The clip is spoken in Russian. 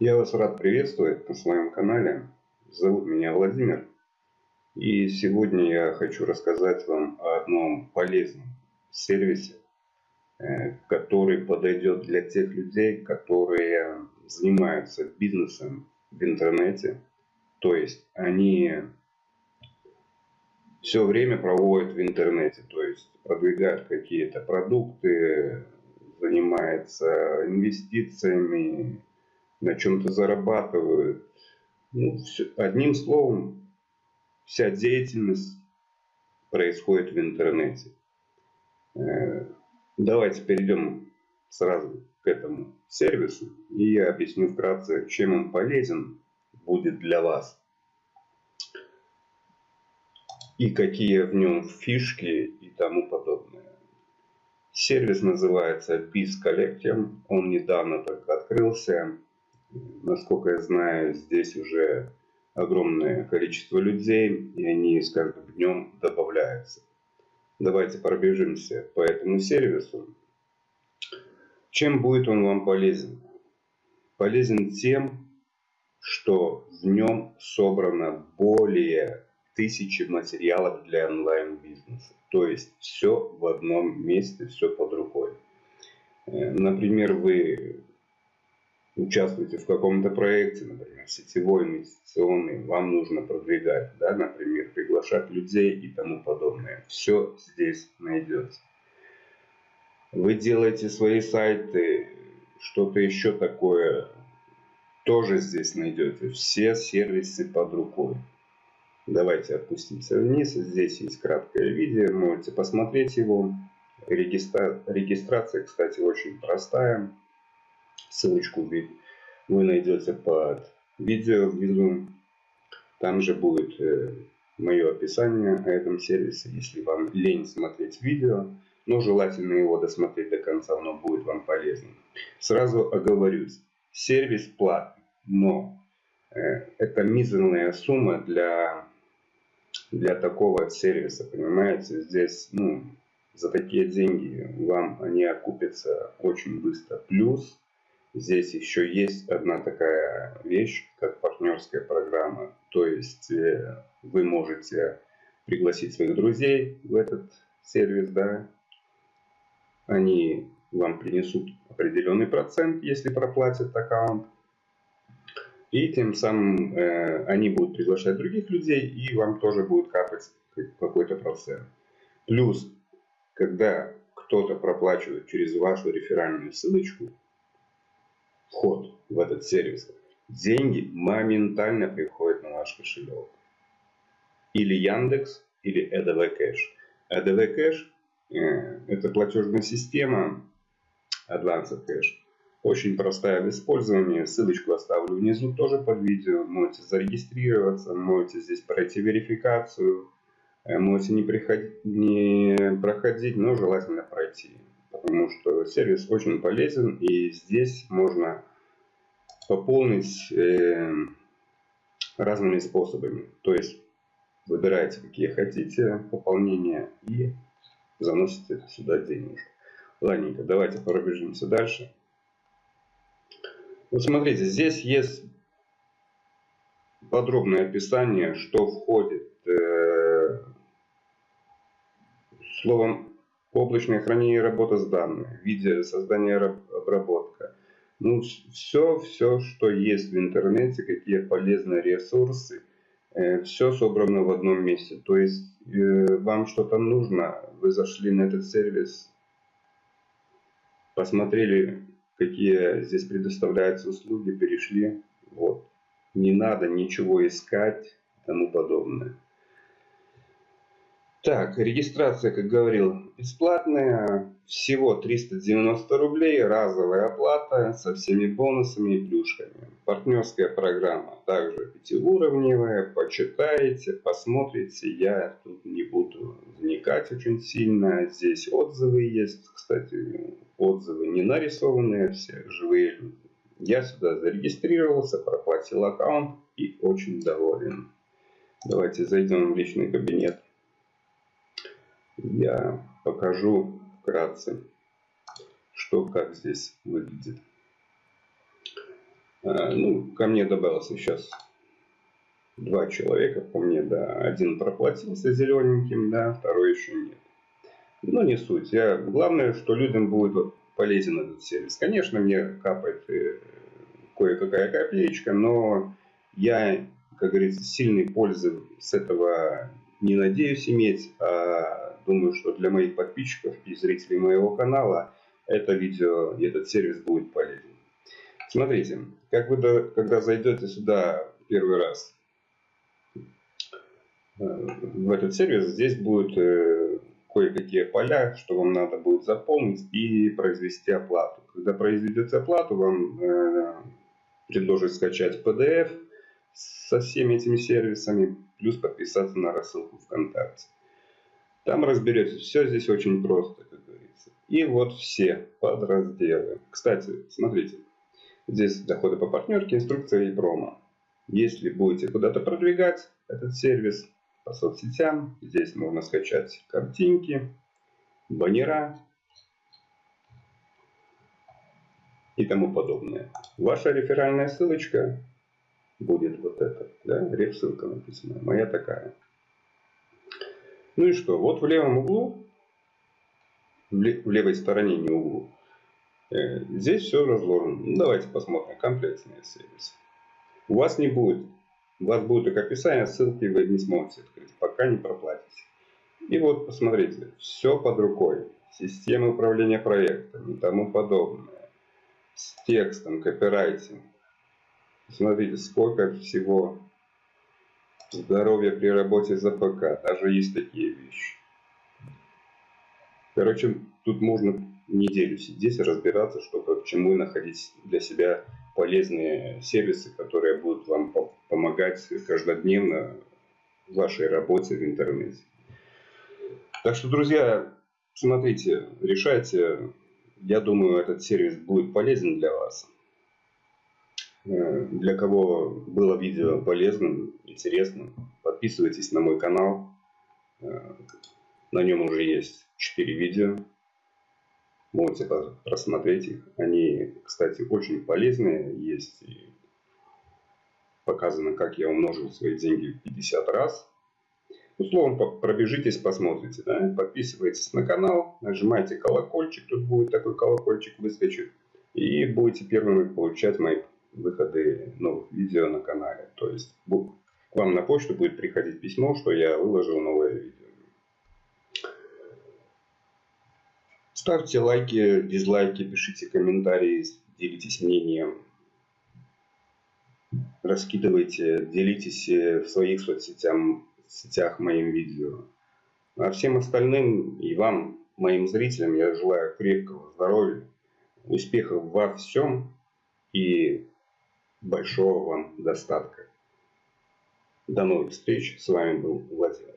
Я вас рад приветствовать на своем канале. Зовут меня Владимир. И сегодня я хочу рассказать вам о одном полезном сервисе, э, который подойдет для тех людей, которые занимаются бизнесом в интернете. То есть они все время проводят в интернете, то есть продвигают какие-то продукты, занимаются инвестициями, на чем-то зарабатывают. Ну, все, одним словом, вся деятельность происходит в интернете. Э, давайте перейдем сразу к этому сервису, и я объясню вкратце, чем он полезен будет для вас и какие в нем фишки и тому подобное. Сервис называется Biz Collective, он недавно только открылся. Насколько я знаю, здесь уже огромное количество людей, и они с каждым днем добавляются. Давайте пробежимся по этому сервису. Чем будет он вам полезен? Полезен тем, что в нем собрано более тысячи материалов для онлайн-бизнеса. То есть все в одном месте, все под рукой. Э, например, вы участвуете в каком-то проекте, например, сетевой, инвестиционный, вам нужно продвигать, да, например, приглашать людей и тому подобное. Все здесь найдется. Вы делаете свои сайты, что-то еще такое, тоже здесь найдете. Все сервисы под рукой. Давайте опустимся вниз. Здесь есть краткое видео, можете посмотреть его. Регистра... Регистрация, кстати, очень простая. Ссылочку вы найдете под видео внизу. Там же будет э, мое описание о этом сервисе, если вам лень смотреть видео, но желательно его досмотреть до конца, оно будет вам полезным. Сразу оговорюсь, сервис платный, но э, это мизерная сумма для для такого сервиса, понимаете, здесь, ну, за такие деньги вам они окупятся очень быстро. Плюс здесь еще есть одна такая вещь, как партнерская программа. То есть э, вы можете пригласить своих друзей в этот сервис, да, они вам принесут определенный процент, если проплатят аккаунт. И тем самым э, они будут приглашать других людей, и вам тоже будет капать какой-то процент. Плюс, когда кто-то проплачивает через вашу реферальную ссылочку вход в этот сервис, деньги моментально приходят на ваш кошелек. Или Яндекс, или EDV Cash. EDV Cash это платежная система Advanced Cash очень простая в использовании. Ссылочку оставлю внизу тоже под видео. Можете зарегистрироваться, можете здесь пройти верификацию. Э, можете не, приходить, не проходить, но желательно пройти. Потому что сервис очень полезен и здесь можно пополнить э, разными способами. То есть выбираете какие хотите пополнения и заносите сюда денежку. Ладненько, давайте пробежимся дальше. Вот смотрите, здесь есть подробное описание, что входит э, словом облачное хранение работа с данными, видео создание обработка. Ну, все, все, что есть в интернете, какие полезные ресурсы, э, все собрано в одном месте. То есть э, вам что-то нужно, вы зашли на этот сервис, посмотрели какие здесь предоставляются услуги, перешли. Вот. Не надо ничего искать и тому подобное. Так, регистрация, как говорил, бесплатная. Всего 390 рублей, разовая оплата со всеми бонусами и плюшками. Партнерская программа также пятиуровневая. Почитайте, посмотрите. Я тут не буду вникать очень сильно. Здесь отзывы есть. Кстати, отзывы не нарисованные, все живые люди. Я сюда зарегистрировался, проплатил аккаунт и очень доволен. Давайте зайдем в личный кабинет я покажу вкратце, что как здесь выглядит. Э, ну, ко мне добавился сейчас два человека, по мне, да. Один проплатился зелененьким, да, второй еще нет. Но не суть. Я, главное, что людям будет полезен этот сервис. Конечно, мне капает э, кое-какая копеечка, но я, как говорится, сильной пользы с этого не надеюсь иметь, а думаю, что для моих подписчиков и зрителей моего канала это видео и этот сервис будет полезен. Смотрите, как вы, когда зайдете сюда первый раз э, в этот сервис, здесь будет э, кое-какие поля, что вам надо будет заполнить и произвести оплату. Когда произведете оплату, вам э, предложат скачать PDF со всеми этими сервисами, плюс подписаться на рассылку ВКонтакте. Там разберетесь. Все здесь очень просто, как говорится. И вот все подразделы. Кстати, смотрите. Здесь доходы по партнерке, инструкция и промо. Если будете куда-то продвигать этот сервис по соцсетям, здесь можно скачать картинки, баннера и тому подобное. Ваша реферальная ссылочка будет вот эта, да, реф-ссылка написана, моя такая. Ну и что, вот в левом углу, в левой стороне, не углу, Э, здесь все разложено. Ну, давайте посмотрим комплексные сервисы. У вас не будет. У вас будет только описание, ссылки вы не сможете открыть, пока не проплатите. И вот посмотрите, все под рукой. Система управления проектами и тому подобное. С текстом, копирайтинг. Смотрите, сколько всего здоровья при работе за ПК. Даже есть такие вещи. Короче, тут можно неделю сидеть и разбираться, чтобы к чему и находить для себя полезные сервисы, которые будут вам помогать каждодневно в вашей работе в интернете. Так что, друзья, смотрите, решайте. Я думаю, этот сервис будет полезен для вас. Э, для кого было видео полезным, интересным, подписывайтесь на мой канал. Э, на нем уже есть 4 видео. Можете просмотреть их. Они, кстати, очень полезные. Есть показано, как я умножил свои деньги в 50 раз. Ну, пробежитесь, посмотрите. Да? Подписывайтесь на канал, нажимайте колокольчик. Тут будет такой колокольчик выскочит. И будете первыми получать мои выходы новых видео на канале. То есть к вам на почту будет приходить письмо, что я выложил новое видео. Ставьте лайки, дизлайки, пишите комментарии, делитесь мнением. Раскидывайте, делитесь э, в своих соцсетях, сетях моим видео. А всем остальным и вам, моим зрителям, я желаю крепкого здоровья, успехов во всем и большого вам достатка. До новых встреч. С вами был Владимир.